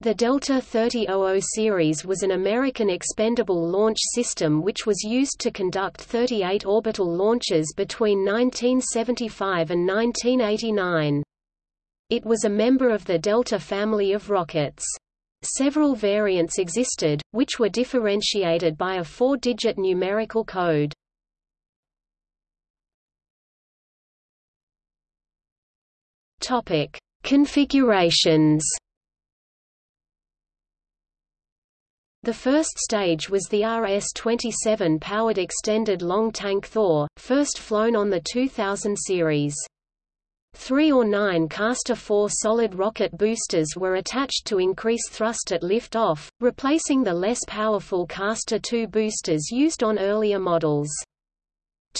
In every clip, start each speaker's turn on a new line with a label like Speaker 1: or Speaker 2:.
Speaker 1: The Delta 3000 series was an American expendable launch system which was used to conduct 38 orbital launches between 1975 and 1989. It was a member of the Delta family of rockets. Several variants existed, which were differentiated by a four-digit numerical code. Configurations The first stage was the RS-27 powered extended long tank Thor, first flown on the 2000 series. Three or nine Castor 4 solid rocket boosters were attached to increase thrust at liftoff, replacing the less powerful Castor 2 boosters used on earlier models.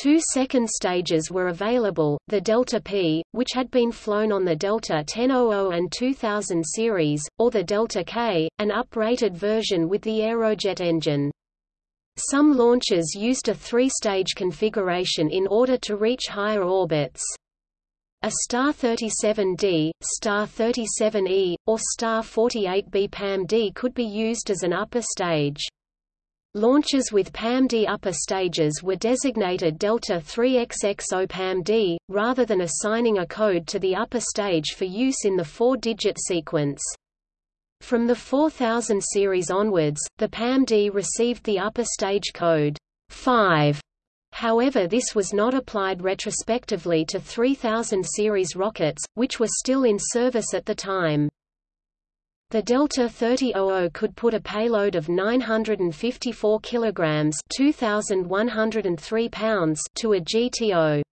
Speaker 1: Two second stages were available, the Delta P, which had been flown on the Delta 1000 and 2000 series, or the Delta K, an uprated version with the Aerojet engine. Some launchers used a three-stage configuration in order to reach higher orbits. A Star 37D, Star 37E, or Star 48B PAM-D could be used as an upper stage. Launches with PAM-D upper stages were designated Delta 3XXO PAM-D, rather than assigning a code to the upper stage for use in the four-digit sequence. From the 4000 series onwards, the PAM-D received the upper stage code 5. However this was not applied retrospectively to 3000 series rockets, which were still in service at the time. The Delta 3000 could put a payload of 954 kilograms (2103 pounds) to a GTO.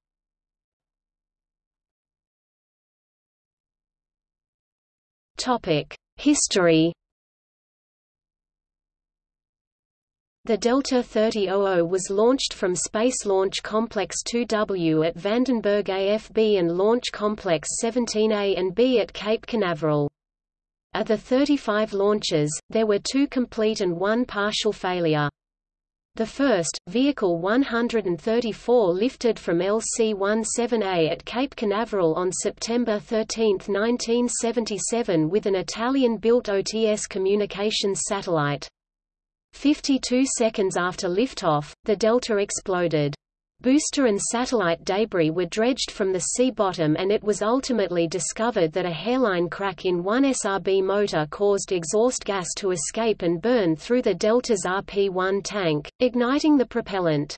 Speaker 1: Topic: History. The Delta 3000 was launched from Space Launch Complex 2W at Vandenberg AFB and Launch Complex 17A and B at Cape Canaveral. Of the 35 launches, there were two complete and one partial failure. The first, Vehicle 134 lifted from LC-17A at Cape Canaveral on September 13, 1977 with an Italian-built OTS communications satellite. 52 seconds after liftoff, the Delta exploded. Booster and satellite debris were dredged from the sea bottom and it was ultimately discovered that a hairline crack in one SRB motor caused exhaust gas to escape and burn through the Delta's RP-1 tank, igniting the propellant.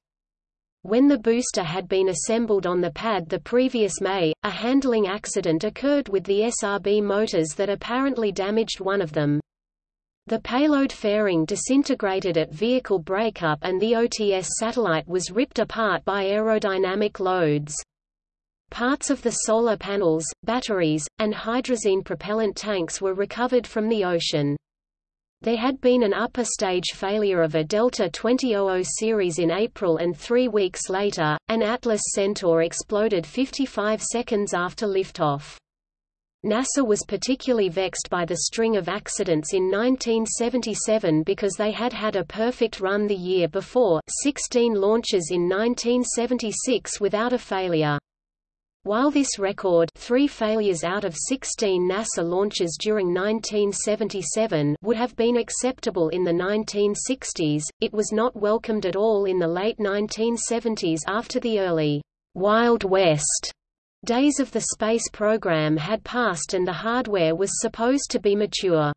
Speaker 1: When the booster had been assembled on the pad the previous May, a handling accident occurred with the SRB motors that apparently damaged one of them. The payload fairing disintegrated at vehicle breakup and the OTS satellite was ripped apart by aerodynamic loads. Parts of the solar panels, batteries, and hydrazine propellant tanks were recovered from the ocean. There had been an upper stage failure of a Delta 2000 series in April and three weeks later, an Atlas Centaur exploded 55 seconds after liftoff. NASA was particularly vexed by the string of accidents in 1977 because they had had a perfect run the year before 16 launches in 1976 without a failure. While this record three failures out of 16 NASA launches during 1977 would have been acceptable in the 1960s, it was not welcomed at all in the late 1970s after the early «Wild West» Days of the space program had passed and the hardware was supposed to be mature.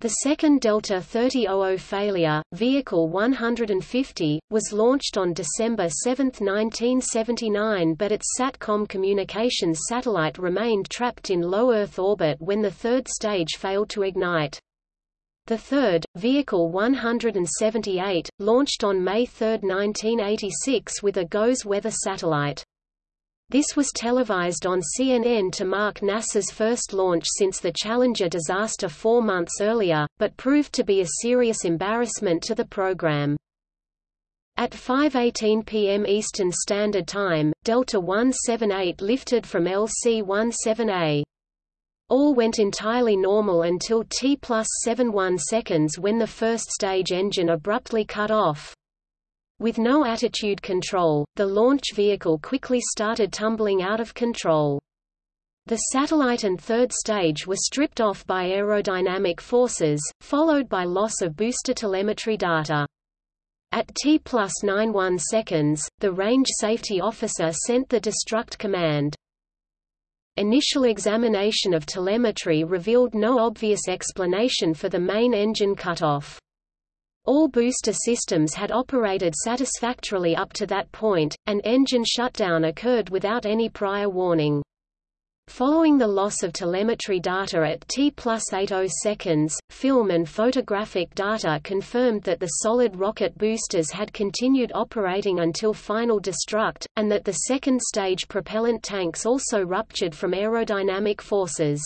Speaker 1: The second Delta 3000 failure, Vehicle 150, was launched on December 7, 1979 but its SATCOM communications satellite remained trapped in low Earth orbit when the third stage failed to ignite. The third, Vehicle 178, launched on May 3, 1986 with a GOES weather satellite. This was televised on CNN to mark NASA's first launch since the Challenger disaster four months earlier, but proved to be a serious embarrassment to the program. At 5.18 p.m. Eastern Standard Time, Delta 178 lifted from LC-17A. All went entirely normal until T plus 71 seconds when the first stage engine abruptly cut off. With no attitude control, the launch vehicle quickly started tumbling out of control. The satellite and third stage were stripped off by aerodynamic forces, followed by loss of booster telemetry data. At T plus 91 seconds, the range safety officer sent the destruct command. Initial examination of telemetry revealed no obvious explanation for the main engine cutoff. All booster systems had operated satisfactorily up to that point, and engine shutdown occurred without any prior warning. Following the loss of telemetry data at T plus 80 seconds, film and photographic data confirmed that the solid rocket boosters had continued operating until final destruct, and that the second stage propellant tanks also ruptured from aerodynamic forces.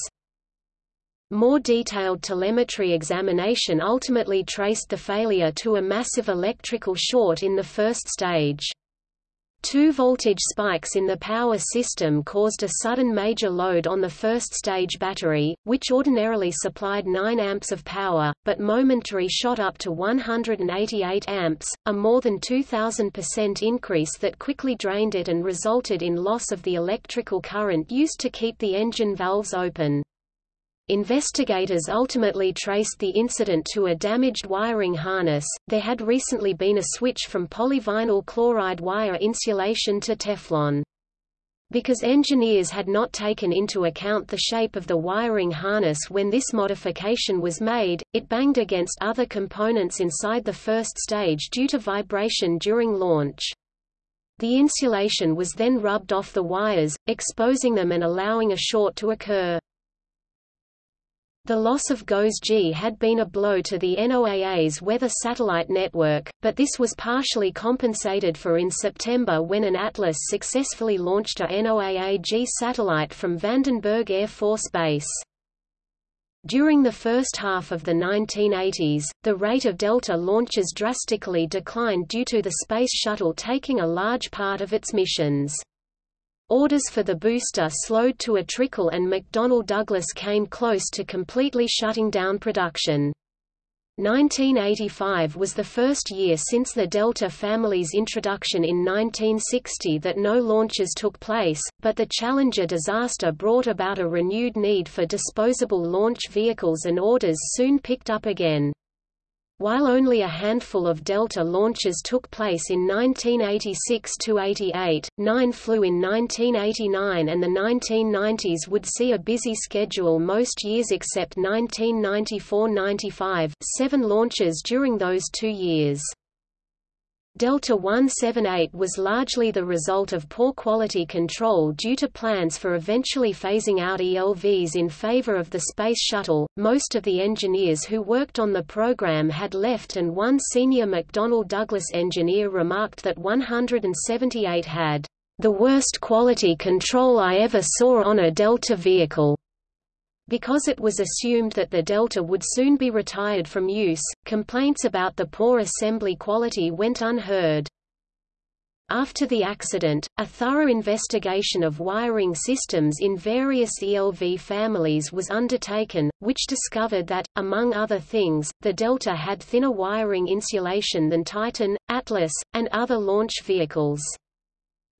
Speaker 1: More detailed telemetry examination ultimately traced the failure to a massive electrical short in the first stage. Two voltage spikes in the power system caused a sudden major load on the first stage battery, which ordinarily supplied 9 amps of power, but momentary shot up to 188 amps, a more than 2000% increase that quickly drained it and resulted in loss of the electrical current used to keep the engine valves open. Investigators ultimately traced the incident to a damaged wiring harness. There had recently been a switch from polyvinyl chloride wire insulation to Teflon. Because engineers had not taken into account the shape of the wiring harness when this modification was made, it banged against other components inside the first stage due to vibration during launch. The insulation was then rubbed off the wires, exposing them and allowing a short to occur. The loss of GOES-G had been a blow to the NOAA's weather satellite network, but this was partially compensated for in September when an Atlas successfully launched a NOAA-G satellite from Vandenberg Air Force Base. During the first half of the 1980s, the rate of Delta launches drastically declined due to the Space Shuttle taking a large part of its missions. Orders for the booster slowed to a trickle and McDonnell Douglas came close to completely shutting down production. 1985 was the first year since the Delta family's introduction in 1960 that no launches took place, but the Challenger disaster brought about a renewed need for disposable launch vehicles and orders soon picked up again. While only a handful of Delta launches took place in 1986–88, nine flew in 1989 and the 1990s would see a busy schedule most years except 1994–95, seven launches during those two years. Delta 178 was largely the result of poor quality control due to plans for eventually phasing out ELVs in favor of the Space Shuttle. Most of the engineers who worked on the program had left, and one senior McDonnell Douglas engineer remarked that 178 had the worst quality control I ever saw on a Delta vehicle. Because it was assumed that the Delta would soon be retired from use, complaints about the poor assembly quality went unheard. After the accident, a thorough investigation of wiring systems in various ELV families was undertaken, which discovered that, among other things, the Delta had thinner wiring insulation than Titan, Atlas, and other launch vehicles.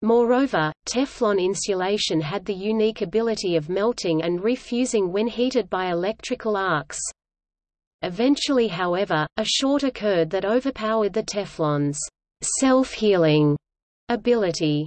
Speaker 1: Moreover, Teflon insulation had the unique ability of melting and refusing when heated by electrical arcs. Eventually however, a short occurred that overpowered the Teflon's self-healing ability.